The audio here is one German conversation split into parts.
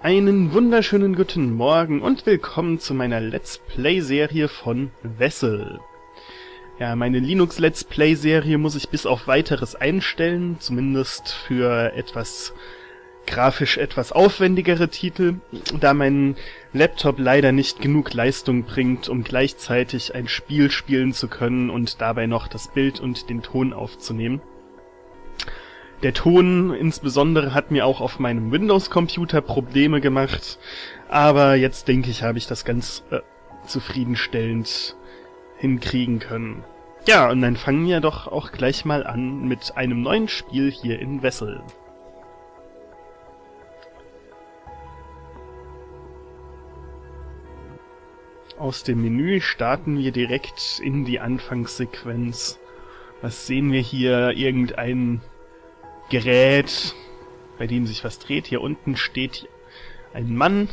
Einen wunderschönen guten Morgen und willkommen zu meiner Let's Play-Serie von Wessel. Ja, meine Linux Let's Play-Serie muss ich bis auf weiteres einstellen, zumindest für etwas grafisch etwas aufwendigere Titel, da mein Laptop leider nicht genug Leistung bringt, um gleichzeitig ein Spiel spielen zu können und dabei noch das Bild und den Ton aufzunehmen. Der Ton insbesondere hat mir auch auf meinem Windows-Computer Probleme gemacht, aber jetzt denke ich, habe ich das ganz äh, zufriedenstellend hinkriegen können. Ja, und dann fangen wir doch auch gleich mal an mit einem neuen Spiel hier in Wessel. Aus dem Menü starten wir direkt in die Anfangssequenz. Was sehen wir hier? Irgendein Gerät, bei dem sich was dreht. Hier unten steht ein Mann.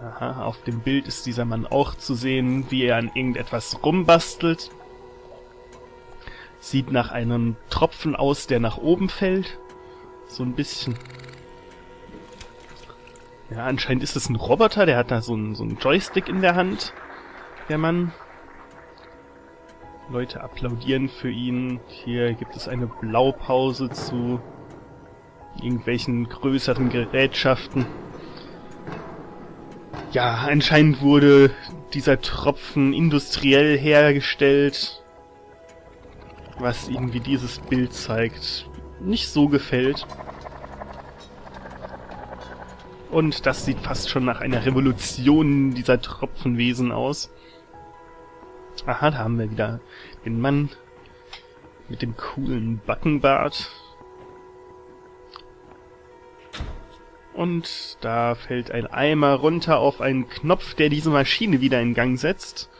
Aha, auf dem Bild ist dieser Mann auch zu sehen, wie er an irgendetwas rumbastelt. Sieht nach einem Tropfen aus, der nach oben fällt. So ein bisschen. Ja, anscheinend ist es ein Roboter, der hat da so einen, so einen Joystick in der Hand. Der Mann. Leute applaudieren für ihn. Hier gibt es eine Blaupause zu irgendwelchen größeren Gerätschaften. Ja, anscheinend wurde dieser Tropfen industriell hergestellt, was irgendwie dieses Bild zeigt. Nicht so gefällt. Und das sieht fast schon nach einer Revolution dieser Tropfenwesen aus. Aha, da haben wir wieder den Mann mit dem coolen Backenbart. Und da fällt ein Eimer runter auf einen Knopf, der diese Maschine wieder in Gang setzt.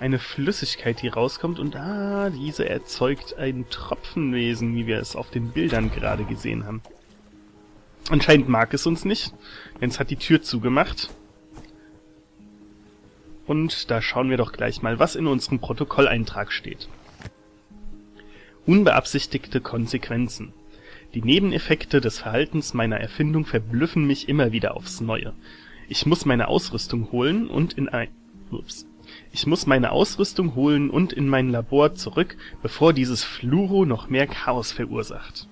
Eine Flüssigkeit, die rauskommt und ah, diese erzeugt ein Tropfenwesen, wie wir es auf den Bildern gerade gesehen haben. Anscheinend mag es uns nicht, denn es hat die Tür zugemacht. Und da schauen wir doch gleich mal, was in unserem Protokolleintrag steht. Unbeabsichtigte Konsequenzen. Die Nebeneffekte des Verhaltens meiner Erfindung verblüffen mich immer wieder aufs Neue. Ich muss meine Ausrüstung holen und in ein Ups. Ich muss meine Ausrüstung holen und in mein Labor zurück, bevor dieses Fluro noch mehr Chaos verursacht.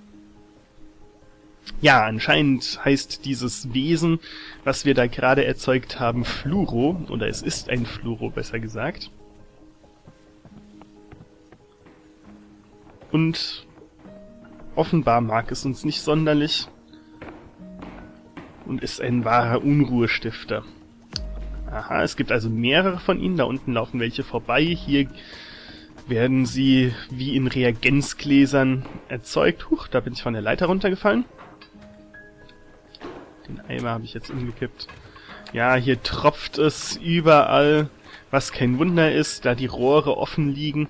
Ja, anscheinend heißt dieses Wesen, was wir da gerade erzeugt haben, Fluro, oder es ist ein Fluro, besser gesagt. Und offenbar mag es uns nicht sonderlich und ist ein wahrer Unruhestifter. Aha, es gibt also mehrere von ihnen, da unten laufen welche vorbei, hier werden sie wie in Reagenzgläsern erzeugt. Huch, da bin ich von der Leiter runtergefallen. Den Eimer habe ich jetzt umgekippt. Ja, hier tropft es überall, was kein Wunder ist, da die Rohre offen liegen.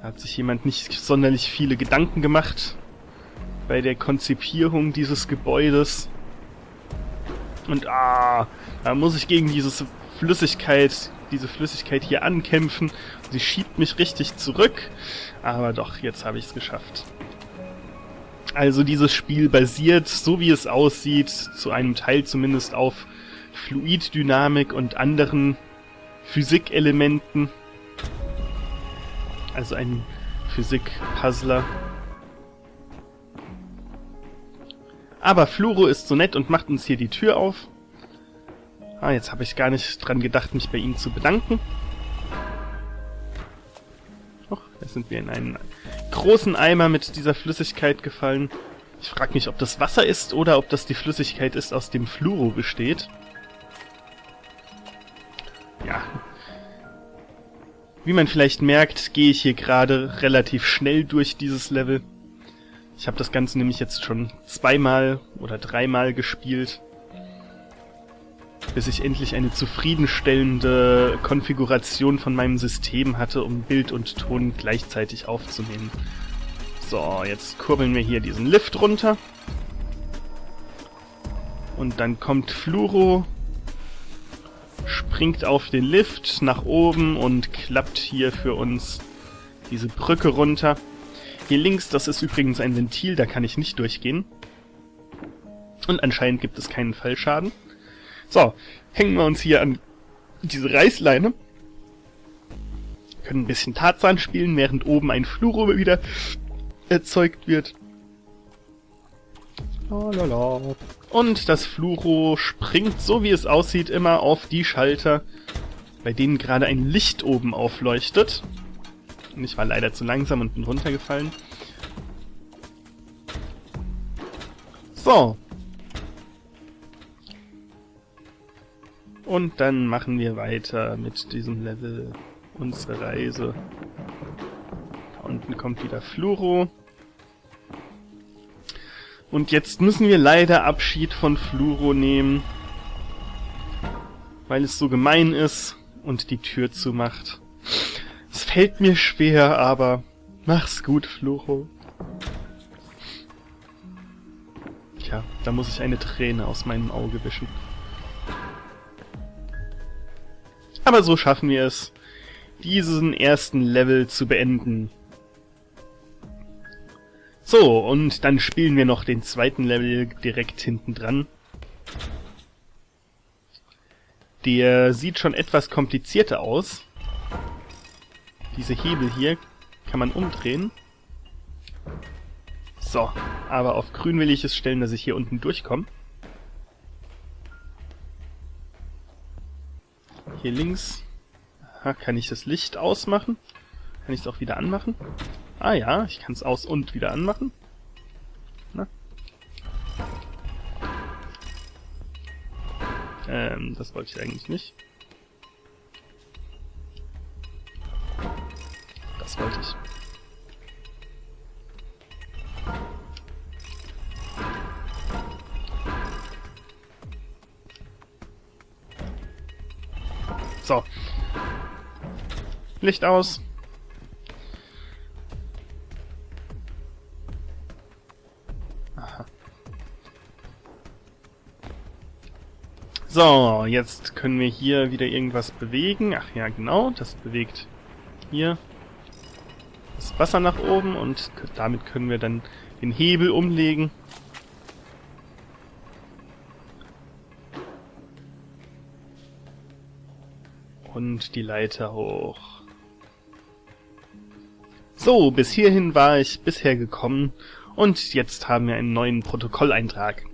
Da hat sich jemand nicht sonderlich viele Gedanken gemacht bei der Konzipierung dieses Gebäudes. Und ah, da muss ich gegen diese Flüssigkeit, diese Flüssigkeit hier ankämpfen. Sie schiebt mich richtig zurück. Aber doch, jetzt habe ich es geschafft. Also dieses Spiel basiert, so wie es aussieht, zu einem Teil zumindest auf Fluiddynamik und anderen Physikelementen. Also ein Physik-Puzzler. Aber Fluro ist so nett und macht uns hier die Tür auf. Ah, jetzt habe ich gar nicht dran gedacht, mich bei ihm zu bedanken. Och, jetzt sind wir in einen großen Eimer mit dieser Flüssigkeit gefallen. Ich frage mich, ob das Wasser ist oder ob das die Flüssigkeit ist, aus dem Fluoro besteht. Ja. Wie man vielleicht merkt, gehe ich hier gerade relativ schnell durch dieses Level. Ich habe das Ganze nämlich jetzt schon zweimal oder dreimal gespielt bis ich endlich eine zufriedenstellende Konfiguration von meinem System hatte, um Bild und Ton gleichzeitig aufzunehmen. So, jetzt kurbeln wir hier diesen Lift runter. Und dann kommt Fluro, springt auf den Lift nach oben und klappt hier für uns diese Brücke runter. Hier links, das ist übrigens ein Ventil, da kann ich nicht durchgehen. Und anscheinend gibt es keinen Fallschaden. So, hängen wir uns hier an diese Reißleine. Können ein bisschen Tarzan spielen, während oben ein Fluro wieder erzeugt wird. Lalala. Und das Fluro springt, so wie es aussieht, immer auf die Schalter, bei denen gerade ein Licht oben aufleuchtet. Und ich war leider zu langsam und bin runtergefallen. So. Und dann machen wir weiter mit diesem Level unsere Reise. Da unten kommt wieder Fluro. Und jetzt müssen wir leider Abschied von Fluro nehmen, weil es so gemein ist und die Tür zumacht. Es fällt mir schwer, aber mach's gut, Fluro. Tja, da muss ich eine Träne aus meinem Auge wischen. Aber so schaffen wir es, diesen ersten Level zu beenden. So, und dann spielen wir noch den zweiten Level direkt hinten dran. Der sieht schon etwas komplizierter aus. Diese Hebel hier kann man umdrehen. So, aber auf grün will ich es stellen, dass ich hier unten durchkomme. Hier links Aha, kann ich das Licht ausmachen? Kann ich es auch wieder anmachen? Ah ja, ich kann es aus- und wieder anmachen. Na? Ähm, das wollte ich eigentlich nicht. Das wollte ich. So. Licht aus. So, jetzt können wir hier wieder irgendwas bewegen. Ach ja, genau, das bewegt hier das Wasser nach oben und damit können wir dann den Hebel umlegen. Und die Leiter hoch. So, bis hierhin war ich bisher gekommen und jetzt haben wir einen neuen Protokolleintrag.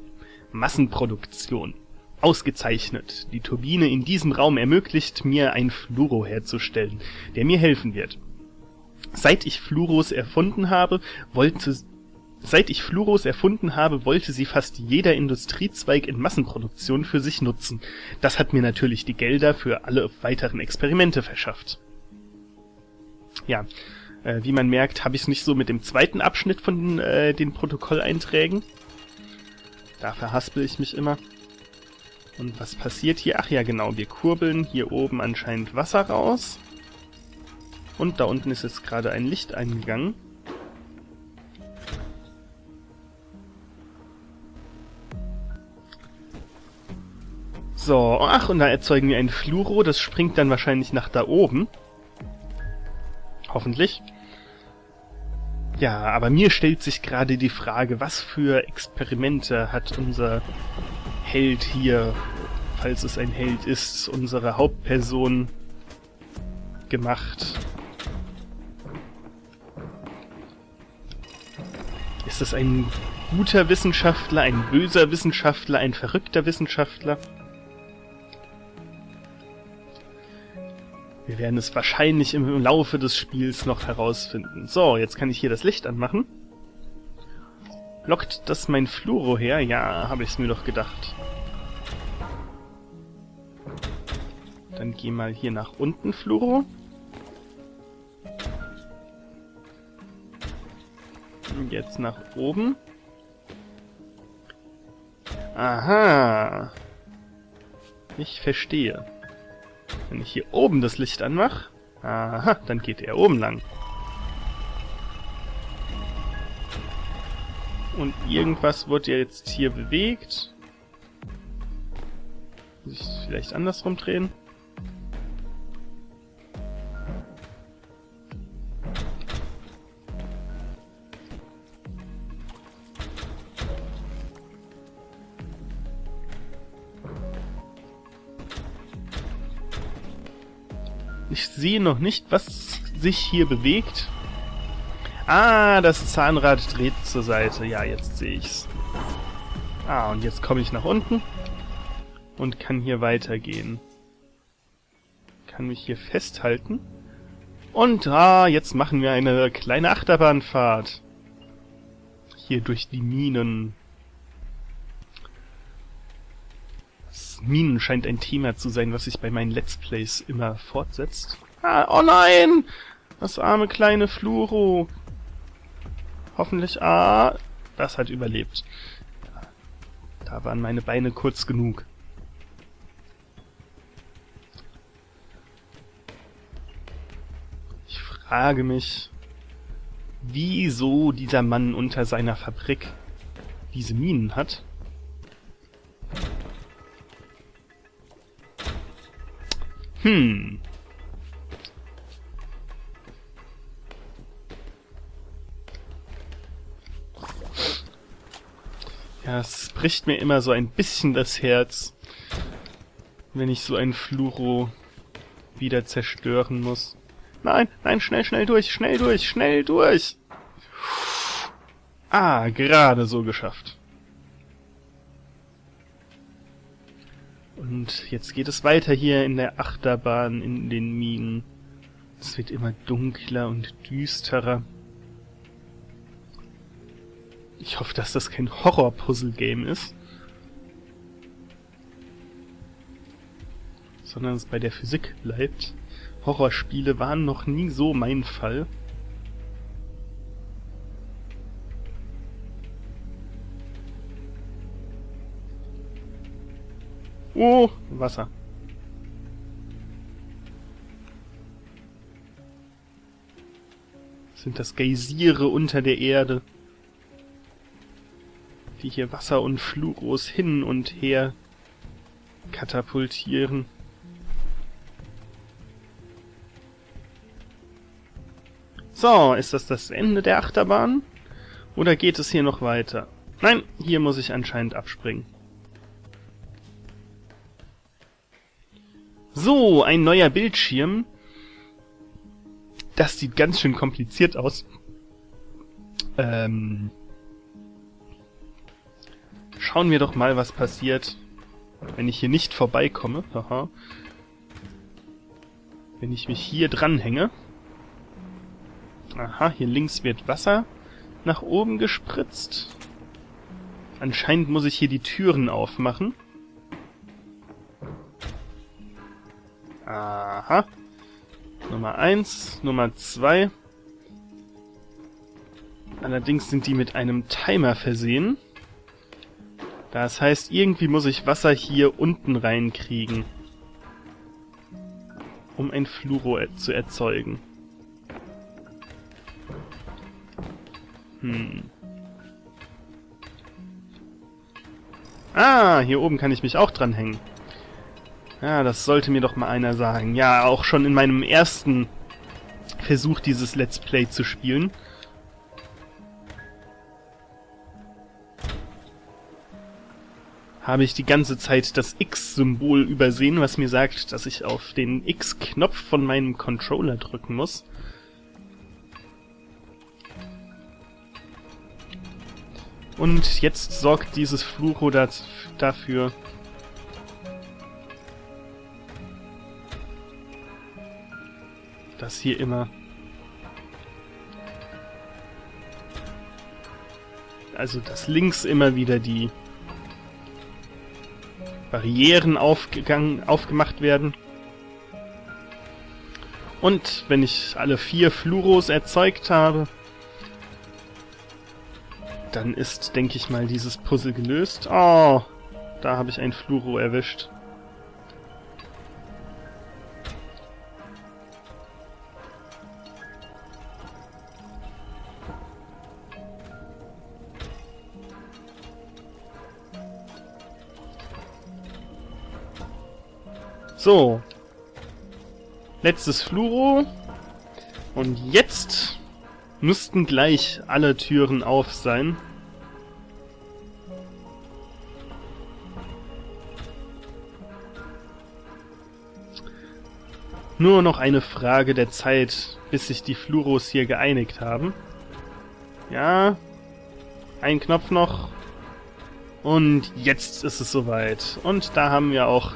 Massenproduktion. Ausgezeichnet. Die Turbine in diesem Raum ermöglicht mir ein Fluoro herzustellen, der mir helfen wird. Seit ich Fluoros erfunden habe, wollte Seit ich Fluoros erfunden habe, wollte sie fast jeder Industriezweig in Massenproduktion für sich nutzen. Das hat mir natürlich die Gelder für alle weiteren Experimente verschafft. Ja, äh, wie man merkt, habe ich es nicht so mit dem zweiten Abschnitt von äh, den Protokolleinträgen. Da verhaspel ich mich immer. Und was passiert hier? Ach ja, genau, wir kurbeln hier oben anscheinend Wasser raus. Und da unten ist jetzt gerade ein Licht eingegangen. So, ach, und da erzeugen wir ein Fluoro, das springt dann wahrscheinlich nach da oben. Hoffentlich. Ja, aber mir stellt sich gerade die Frage, was für Experimente hat unser Held hier, falls es ein Held ist, unsere Hauptperson gemacht. Ist es ein guter Wissenschaftler, ein böser Wissenschaftler, ein verrückter Wissenschaftler? Wir werden es wahrscheinlich im Laufe des Spiels noch herausfinden. So, jetzt kann ich hier das Licht anmachen. Lockt das mein Fluoro her? Ja, habe ich es mir doch gedacht. Dann geh mal hier nach unten, Fluoro. Und jetzt nach oben. Aha. Ich verstehe. Wenn ich hier oben das Licht anmache, aha, dann geht er oben lang. Und irgendwas wird ja jetzt hier bewegt. Muss ich vielleicht andersrum drehen? Sehe noch nicht, was sich hier bewegt. Ah, das Zahnrad dreht zur Seite. Ja, jetzt sehe ich's. Ah, und jetzt komme ich nach unten und kann hier weitergehen. Kann mich hier festhalten. Und ah, jetzt machen wir eine kleine Achterbahnfahrt. Hier durch die Minen. Das Minen scheint ein Thema zu sein, was sich bei meinen Let's Plays immer fortsetzt. Ah, oh nein! Das arme kleine Fluro. Hoffentlich, ah, das hat überlebt. Da waren meine Beine kurz genug. Ich frage mich, wieso dieser Mann unter seiner Fabrik diese Minen hat. Hm. Ja, es bricht mir immer so ein bisschen das Herz, wenn ich so ein Fluro wieder zerstören muss. Nein, nein, schnell, schnell durch, schnell durch, schnell durch! Ah, gerade so geschafft. Und jetzt geht es weiter hier in der Achterbahn in den Minen. Es wird immer dunkler und düsterer. Ich hoffe, dass das kein Horror-Puzzle-Game ist. Sondern es bei der Physik bleibt. Horrorspiele waren noch nie so mein Fall. Oh, Wasser. Sind das Geysire unter der Erde? Die hier Wasser und Fluros hin und her katapultieren. So, ist das das Ende der Achterbahn? Oder geht es hier noch weiter? Nein, hier muss ich anscheinend abspringen. So, ein neuer Bildschirm. Das sieht ganz schön kompliziert aus. Ähm, Schauen wir doch mal, was passiert, wenn ich hier nicht vorbeikomme. Aha. Wenn ich mich hier dranhänge. Aha, hier links wird Wasser nach oben gespritzt. Anscheinend muss ich hier die Türen aufmachen. Aha. Nummer 1, Nummer 2. Allerdings sind die mit einem Timer versehen. Das heißt, irgendwie muss ich Wasser hier unten reinkriegen. Um ein Fluoro zu erzeugen. Hm. Ah, hier oben kann ich mich auch dranhängen. Ja, das sollte mir doch mal einer sagen. Ja, auch schon in meinem ersten Versuch, dieses Let's Play zu spielen, habe ich die ganze Zeit das X-Symbol übersehen, was mir sagt, dass ich auf den X-Knopf von meinem Controller drücken muss. Und jetzt sorgt dieses Flucho dafür, dass hier immer also dass links immer wieder die Barrieren aufgemacht werden. Und wenn ich alle vier Fluros erzeugt habe, dann ist, denke ich mal, dieses Puzzle gelöst. Oh, da habe ich ein Fluro erwischt. So. Letztes Fluro. Und jetzt müssten gleich alle Türen auf sein. Nur noch eine Frage der Zeit, bis sich die Fluros hier geeinigt haben. Ja, ein Knopf noch. Und jetzt ist es soweit. Und da haben wir auch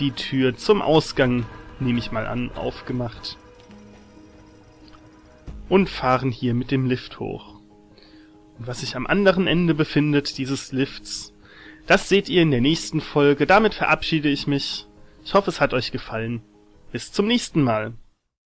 die Tür zum Ausgang, nehme ich mal an, aufgemacht. Und fahren hier mit dem Lift hoch. Und was sich am anderen Ende befindet, dieses Lifts, das seht ihr in der nächsten Folge. Damit verabschiede ich mich. Ich hoffe, es hat euch gefallen. Bis zum nächsten Mal.